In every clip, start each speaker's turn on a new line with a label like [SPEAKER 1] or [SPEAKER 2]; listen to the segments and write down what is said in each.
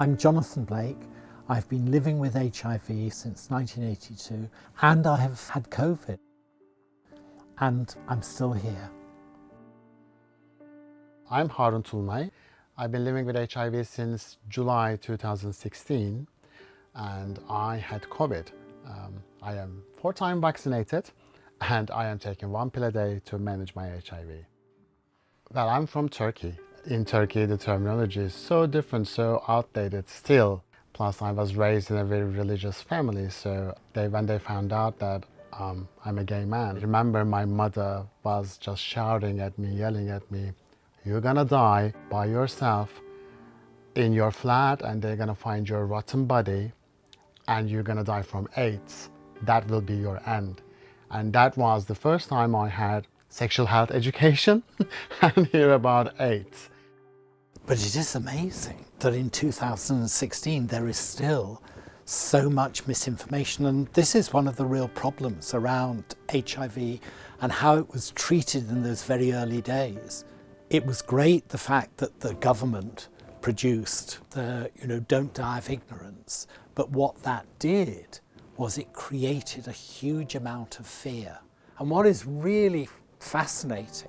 [SPEAKER 1] I'm Jonathan Blake. I've been living with HIV since 1982 and I have had COVID and I'm still here.
[SPEAKER 2] I'm Harun Tulunay. I've been living with HIV since July 2016 and I had COVID. Um, I am four times vaccinated and I am taking one pill a day to manage my HIV. Well, I'm from Turkey. In Turkey, the terminology is so different, so outdated still. Plus, I was raised in a very religious family, so they, when they found out that um, I'm a gay man, I remember my mother was just shouting at me, yelling at me, you're gonna die by yourself in your flat and they're gonna find your rotten body and you're gonna die from AIDS. That will be your end. And that was the first time I had sexual health education and hear about AIDS.
[SPEAKER 1] But it is amazing that in 2016 there is still so much misinformation and this is one of the real problems around HIV and how it was treated in those very early days. It was great the fact that the government produced the, you know, don't die of ignorance, but what that did was it created a huge amount of fear. And what is really fascinating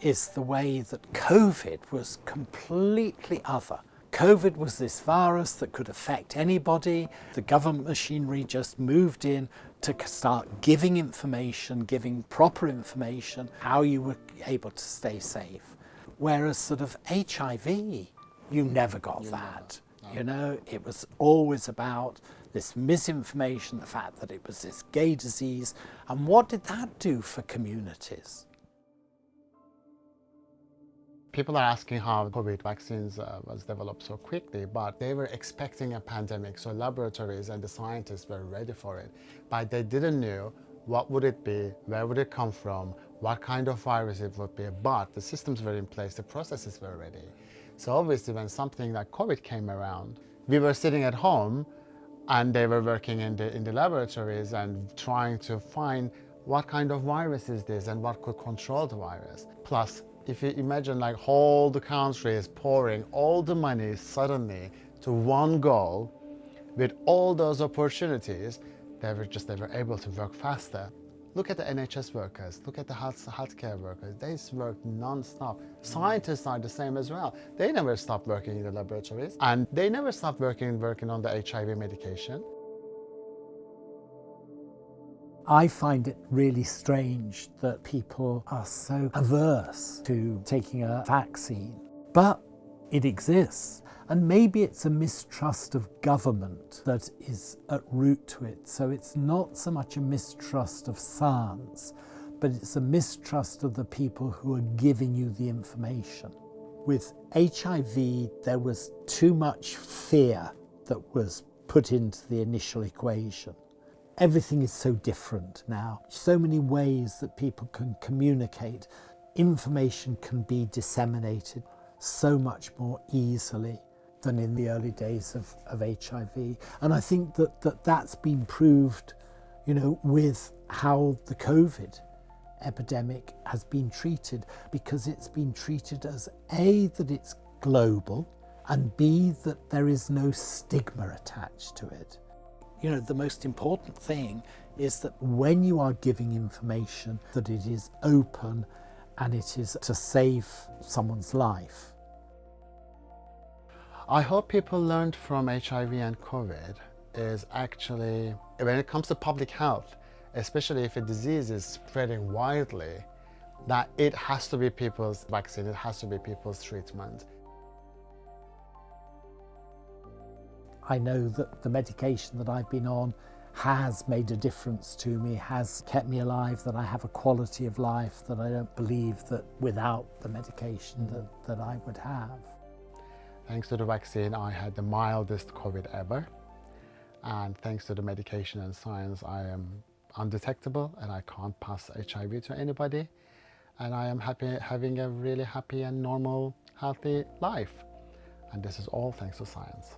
[SPEAKER 1] is the way that COVID was completely other. COVID was this virus that could affect anybody. The government machinery just moved in to start giving information, giving proper information, how you were able to stay safe. Whereas sort of HIV, you never got you that. You know, it was always about this misinformation, the fact that it was this gay disease. And what did that do for communities?
[SPEAKER 2] People are asking how COVID vaccines uh, was developed so quickly, but they were expecting a pandemic, so laboratories and the scientists were ready for it. But they didn't know what would it be, where would it come from, what kind of virus it would be, but the systems were in place, the processes were ready. So obviously when something like COVID came around, we were sitting at home and they were working in the, in the laboratories and trying to find what kind of virus is this and what could control the virus. Plus, if you imagine like all the country is pouring all the money suddenly to one goal with all those opportunities, they were just, they were able to work faster. Look at the NHS workers, look at the health, healthcare workers. They work non-stop. Scientists are the same as well. They never stop working in the laboratories and they never stop working, working on the HIV medication.
[SPEAKER 1] I find it really strange that people are so averse to taking a vaccine, but it exists. And maybe it's a mistrust of government that is at root to it. So it's not so much a mistrust of science, but it's a mistrust of the people who are giving you the information. With HIV, there was too much fear that was put into the initial equation. Everything is so different now. So many ways that people can communicate. Information can be disseminated so much more easily than in the early days of, of HIV. And I think that, that that's been proved, you know, with how the COVID epidemic has been treated because it's been treated as A, that it's global, and B, that there is no stigma attached to it. You know, the most important thing is that when you are giving information, that it is open and it is to save someone's life.
[SPEAKER 2] I hope people learned from HIV and COVID is actually, when it comes to public health, especially if a disease is spreading widely, that it has to be people's vaccine, it has to be people's treatment.
[SPEAKER 1] I know that the medication that I've been on has made a difference to me, has kept me alive, that I have a quality of life that I don't believe that without the medication that, that I would have.
[SPEAKER 2] Thanks to the vaccine, I had the mildest COVID ever. And thanks to the medication and science, I am undetectable and I can't pass HIV to anybody. And I am happy having a really happy and normal, healthy life. And this is all thanks to science.